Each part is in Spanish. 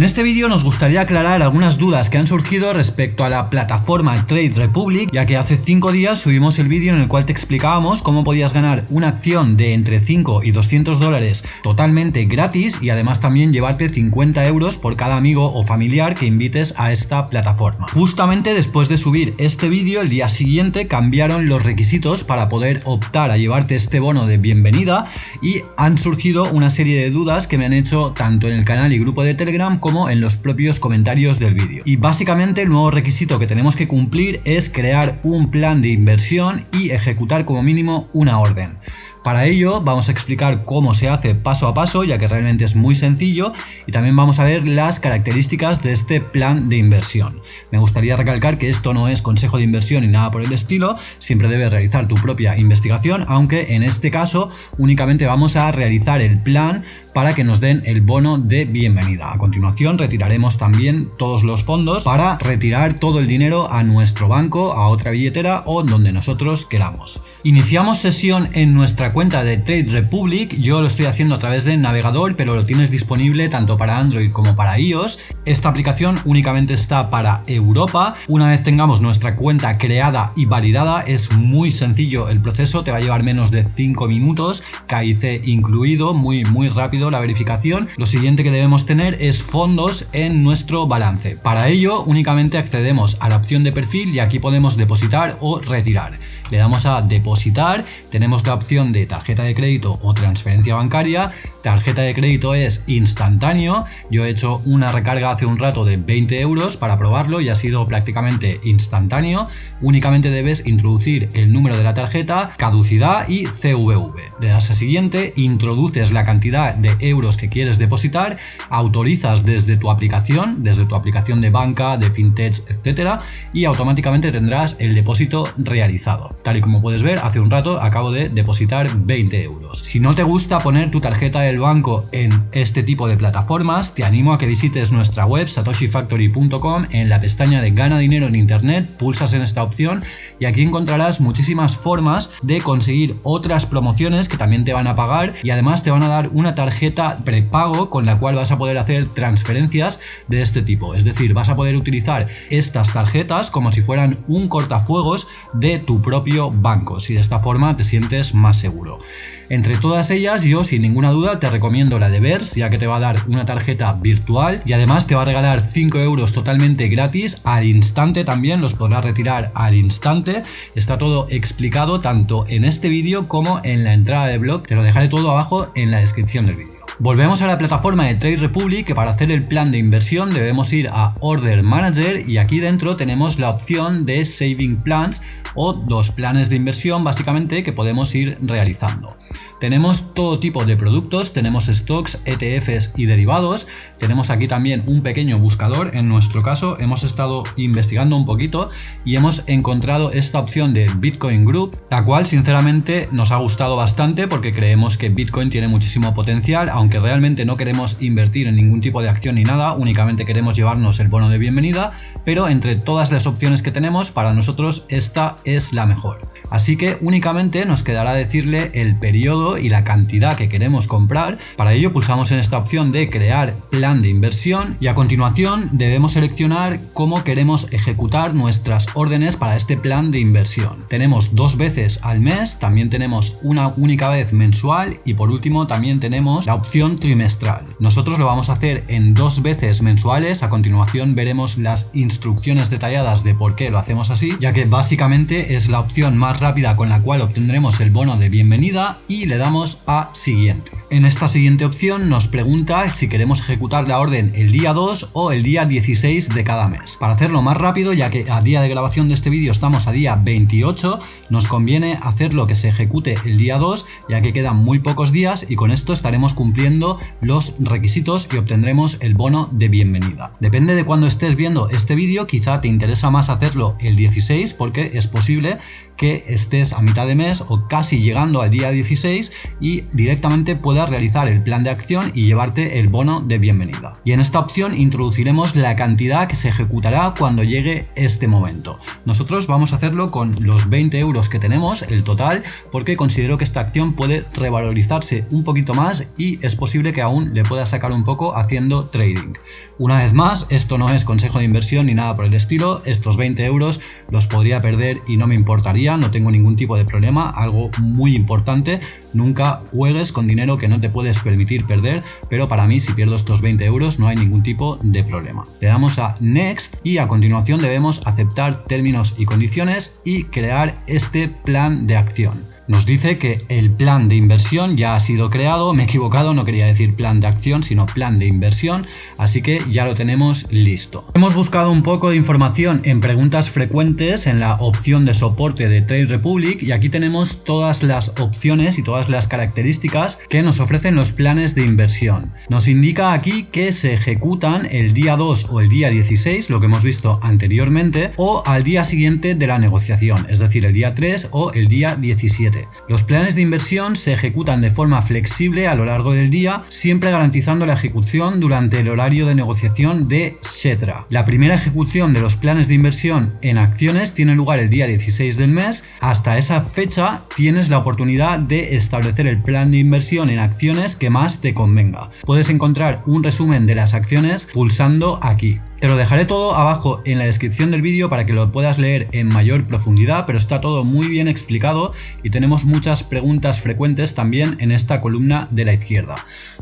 En este vídeo nos gustaría aclarar algunas dudas que han surgido respecto a la plataforma Trade Republic, ya que hace 5 días subimos el vídeo en el cual te explicábamos cómo podías ganar una acción de entre 5 y 200 dólares totalmente gratis y además también llevarte 50 euros por cada amigo o familiar que invites a esta plataforma. Justamente después de subir este vídeo, el día siguiente cambiaron los requisitos para poder optar a llevarte este bono de bienvenida y han surgido una serie de dudas que me han hecho tanto en el canal y grupo de Telegram en los propios comentarios del vídeo. Y básicamente el nuevo requisito que tenemos que cumplir es crear un plan de inversión y ejecutar como mínimo una orden. Para ello vamos a explicar cómo se hace paso a paso ya que realmente es muy sencillo y también vamos a ver las características de este plan de inversión. Me gustaría recalcar que esto no es consejo de inversión ni nada por el estilo, siempre debes realizar tu propia investigación aunque en este caso únicamente vamos a realizar el plan para que nos den el bono de bienvenida. A continuación retiraremos también todos los fondos para retirar todo el dinero a nuestro banco, a otra billetera o donde nosotros queramos. Iniciamos sesión en nuestra cuenta de Trade Republic, yo lo estoy haciendo a través del navegador pero lo tienes disponible tanto para Android como para iOS. Esta aplicación únicamente está para Europa. Una vez tengamos nuestra cuenta creada y validada es muy sencillo el proceso, te va a llevar menos de 5 minutos, KIC incluido, muy muy rápido la verificación, lo siguiente que debemos tener es fondos en nuestro balance. Para ello únicamente accedemos a la opción de perfil y aquí podemos depositar o retirar. Le damos a depositar, tenemos la opción de tarjeta de crédito o transferencia bancaria, tarjeta de crédito es instantáneo, yo he hecho una recarga hace un rato de 20 euros para probarlo y ha sido prácticamente instantáneo, únicamente debes introducir el número de la tarjeta, caducidad y CVV. Le das a siguiente, introduces la cantidad de euros que quieres depositar, autorizas desde tu aplicación, desde tu aplicación de banca, de fintech, etcétera, y automáticamente tendrás el depósito realizado. Tal y como puedes ver, hace un rato acabo de depositar 20 euros. Si no te gusta poner tu tarjeta del banco en este tipo de plataformas, te animo a que visites nuestra web satoshifactory.com en la pestaña de gana dinero en internet, pulsas en esta opción y aquí encontrarás muchísimas formas de conseguir otras promociones que también te van a pagar y además te van a dar una tarjeta prepago con la cual vas a poder hacer transferencias de este tipo. Es decir, vas a poder utilizar estas tarjetas como si fueran un cortafuegos de tu propio banco. Si de esta forma te sientes más seguro. Entre todas ellas, yo sin ninguna duda te recomiendo la de Vers, ya que te va a dar una tarjeta virtual y además te va a regalar 5 euros totalmente gratis al instante también, los podrás retirar al instante. Está todo explicado tanto en este vídeo como en la entrada de blog, te lo dejaré todo abajo en la descripción del vídeo. Volvemos a la plataforma de Trade Republic que para hacer el plan de inversión debemos ir a Order Manager y aquí dentro tenemos la opción de Saving Plans o dos planes de inversión básicamente que podemos ir realizando. Tenemos todo tipo de productos, tenemos stocks, ETFs y derivados. Tenemos aquí también un pequeño buscador. En nuestro caso hemos estado investigando un poquito y hemos encontrado esta opción de Bitcoin Group, la cual sinceramente nos ha gustado bastante porque creemos que Bitcoin tiene muchísimo potencial, aunque realmente no queremos invertir en ningún tipo de acción ni nada, únicamente queremos llevarnos el bono de bienvenida, pero entre todas las opciones que tenemos, para nosotros esta es la mejor. Así que únicamente nos quedará decirle el periodo y la cantidad que queremos comprar. Para ello pulsamos en esta opción de crear plan de inversión y a continuación debemos seleccionar cómo queremos ejecutar nuestras órdenes para este plan de inversión. Tenemos dos veces al mes, también tenemos una única vez mensual y por último también tenemos la opción trimestral. Nosotros lo vamos a hacer en dos veces mensuales, a continuación veremos las instrucciones detalladas de por qué lo hacemos así, ya que básicamente es la opción más rápida con la cual obtendremos el bono de bienvenida y le damos a siguiente. En esta siguiente opción nos pregunta si queremos ejecutar la orden el día 2 o el día 16 de cada mes. Para hacerlo más rápido, ya que a día de grabación de este vídeo estamos a día 28, nos conviene hacerlo que se ejecute el día 2, ya que quedan muy pocos días y con esto estaremos cumpliendo los requisitos y obtendremos el bono de bienvenida. Depende de cuando estés viendo este vídeo, quizá te interesa más hacerlo el 16 porque es posible que estés a mitad de mes o casi llegando al día 16 y directamente puedas realizar el plan de acción y llevarte el bono de bienvenida. Y en esta opción introduciremos la cantidad que se ejecutará cuando llegue este momento. Nosotros vamos a hacerlo con los 20 euros que tenemos, el total, porque considero que esta acción puede revalorizarse un poquito más y es posible que aún le pueda sacar un poco haciendo trading. Una vez más, esto no es consejo de inversión ni nada por el estilo, estos 20 euros los podría perder y no me importaría, no tengo ningún tipo de problema, algo muy importante, nunca juegues con dinero que no te puedes permitir perder, pero para mí si pierdo estos 20 euros no hay ningún tipo de problema. Le damos a Next y a continuación debemos aceptar términos y condiciones y crear este plan de acción. Nos dice que el plan de inversión ya ha sido creado, me he equivocado, no quería decir plan de acción, sino plan de inversión, así que ya lo tenemos listo. Hemos buscado un poco de información en preguntas frecuentes en la opción de soporte de Trade Republic y aquí tenemos todas las opciones y todas las características que nos ofrecen los planes de inversión. Nos indica aquí que se ejecutan el día 2 o el día 16, lo que hemos visto anteriormente, o al día siguiente de la negociación, es decir, el día 3 o el día 17. Los planes de inversión se ejecutan de forma flexible a lo largo del día, siempre garantizando la ejecución durante el horario de negociación de SETRA. La primera ejecución de los planes de inversión en acciones tiene lugar el día 16 del mes. Hasta esa fecha tienes la oportunidad de establecer el plan de inversión en acciones que más te convenga. Puedes encontrar un resumen de las acciones pulsando aquí. Te lo dejaré todo abajo en la descripción del vídeo para que lo puedas leer en mayor profundidad, pero está todo muy bien explicado y tenemos muchas preguntas frecuentes también en esta columna de la izquierda.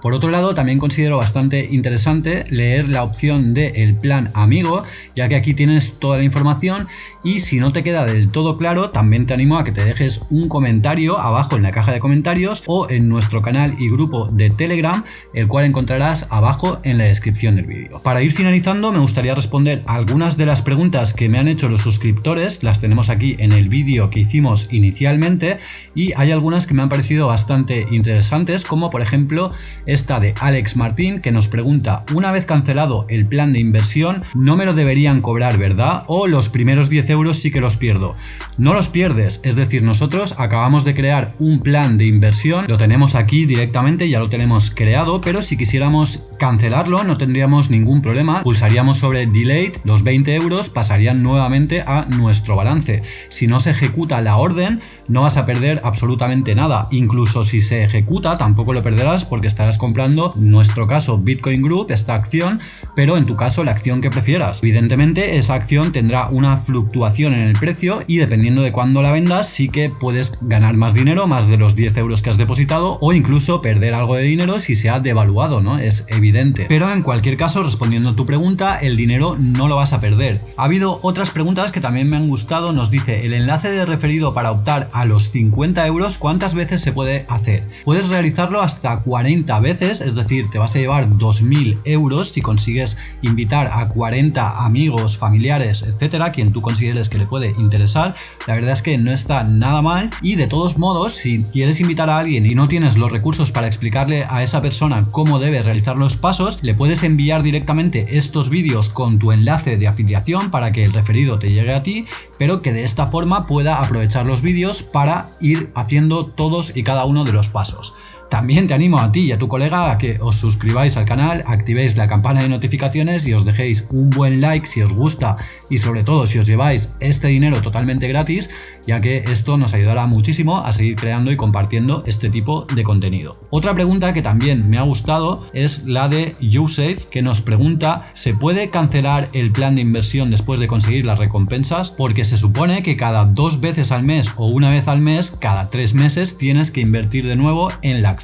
Por otro lado, también considero bastante interesante leer la opción de plan amigo, ya que aquí tienes toda la información y si no te queda del todo claro, también te animo a que te dejes un comentario abajo en la caja de comentarios o en nuestro canal y grupo de Telegram, el cual encontrarás abajo en la descripción del vídeo. Para ir finalizando, me gustaría responder algunas de las preguntas que me han hecho los suscriptores, las tenemos aquí en el vídeo que hicimos inicialmente y hay algunas que me han parecido bastante interesantes como por ejemplo esta de Alex Martín que nos pregunta una vez cancelado el plan de inversión no me lo deberían cobrar verdad o los primeros 10 euros sí que los pierdo no los pierdes es decir nosotros acabamos de crear un plan de inversión lo tenemos aquí directamente ya lo tenemos creado pero si quisiéramos cancelarlo no tendríamos ningún problema pulsaríamos sobre Delayed, los 20 euros pasarían nuevamente a nuestro balance. Si no se ejecuta la orden, no vas a perder absolutamente nada. Incluso si se ejecuta, tampoco lo perderás porque estarás comprando, nuestro caso, Bitcoin Group, esta acción, pero en tu caso la acción que prefieras. Evidentemente, esa acción tendrá una fluctuación en el precio y dependiendo de cuándo la vendas, sí que puedes ganar más dinero, más de los 10 euros que has depositado, o incluso perder algo de dinero si se ha devaluado, ¿no? Es evidente. Pero en cualquier caso, respondiendo a tu pregunta, el dinero no lo vas a perder. Ha habido otras preguntas que también me han gustado, nos dice, el enlace de referido para optar a los 50 euros, ¿cuántas veces se puede hacer? Puedes realizarlo hasta 40 veces, es decir, te vas a llevar 2.000 euros si consigues invitar a 40 amigos, familiares, etcétera, quien tú consideres que le puede interesar. La verdad es que no está nada mal y de todos modos, si quieres invitar a alguien y no tienes los recursos para explicarle a esa persona cómo debe realizar los pasos, le puedes enviar directamente estos vídeos con tu enlace de afiliación para que el referido te llegue a ti, pero que de esta forma pueda aprovechar los vídeos para ir haciendo todos y cada uno de los pasos. También te animo a ti y a tu colega a que os suscribáis al canal, activéis la campana de notificaciones y os dejéis un buen like si os gusta y sobre todo si os lleváis este dinero totalmente gratis, ya que esto nos ayudará muchísimo a seguir creando y compartiendo este tipo de contenido. Otra pregunta que también me ha gustado es la de YouSafe, que nos pregunta ¿se puede cancelar el plan de inversión después de conseguir las recompensas? Porque se supone que cada dos veces al mes o una vez al mes, cada tres meses, tienes que invertir de nuevo en la acción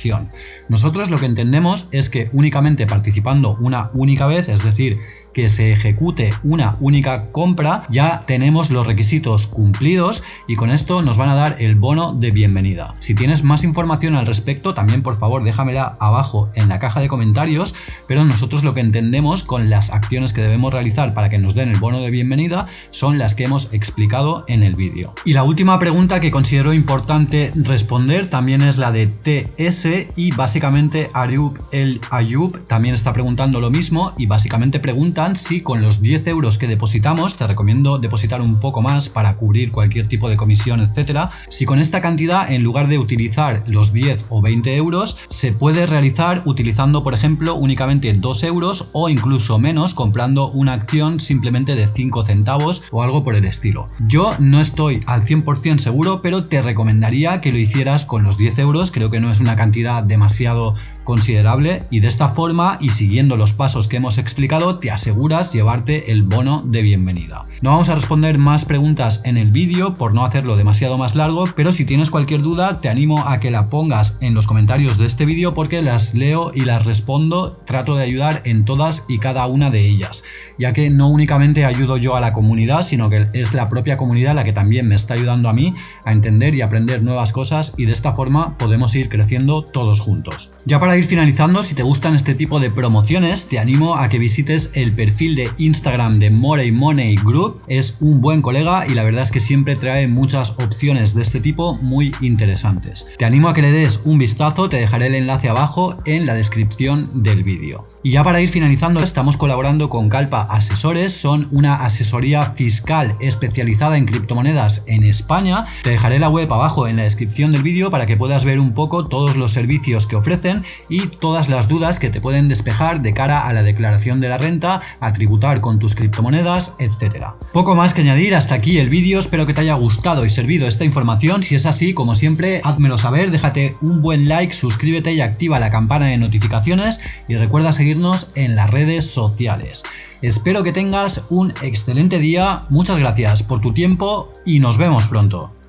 nosotros lo que entendemos es que únicamente participando una única vez, es decir, que se ejecute una única compra, ya tenemos los requisitos cumplidos y con esto nos van a dar el bono de bienvenida. Si tienes más información al respecto, también por favor déjamela abajo en la caja de comentarios, pero nosotros lo que entendemos con las acciones que debemos realizar para que nos den el bono de bienvenida son las que hemos explicado en el vídeo. Y la última pregunta que considero importante responder también es la de TS y básicamente Ayub el Ayub también está preguntando lo mismo y básicamente pregunta si con los 10 euros que depositamos, te recomiendo depositar un poco más para cubrir cualquier tipo de comisión, etcétera, si con esta cantidad en lugar de utilizar los 10 o 20 euros, se puede realizar utilizando por ejemplo únicamente 2 euros o incluso menos comprando una acción simplemente de 5 centavos o algo por el estilo. Yo no estoy al 100% seguro, pero te recomendaría que lo hicieras con los 10 euros, creo que no es una cantidad demasiado considerable y de esta forma y siguiendo los pasos que hemos explicado te aseguras llevarte el bono de bienvenida. No vamos a responder más preguntas en el vídeo por no hacerlo demasiado más largo, pero si tienes cualquier duda te animo a que la pongas en los comentarios de este vídeo porque las leo y las respondo, trato de ayudar en todas y cada una de ellas, ya que no únicamente ayudo yo a la comunidad, sino que es la propia comunidad la que también me está ayudando a mí a entender y aprender nuevas cosas y de esta forma podemos ir creciendo todos juntos. Ya para ir finalizando, si te gustan este tipo de promociones, te animo a que visites el perfil de Instagram de Morey Money Group. Es un buen colega y la verdad es que siempre trae muchas opciones de este tipo muy interesantes. Te animo a que le des un vistazo, te dejaré el enlace abajo en la descripción del vídeo. Y ya para ir finalizando, estamos colaborando con Calpa Asesores, son una asesoría fiscal especializada en criptomonedas en España. Te dejaré la web abajo en la descripción del vídeo para que puedas ver un poco todos los servicios que ofrecen y todas las dudas que te pueden despejar de cara a la declaración de la renta, a tributar con tus criptomonedas, etc. Poco más que añadir, hasta aquí el vídeo, espero que te haya gustado y servido esta información, si es así, como siempre, házmelo saber, déjate un buen like, suscríbete y activa la campana de notificaciones y recuerda seguir en las redes sociales. Espero que tengas un excelente día, muchas gracias por tu tiempo y nos vemos pronto.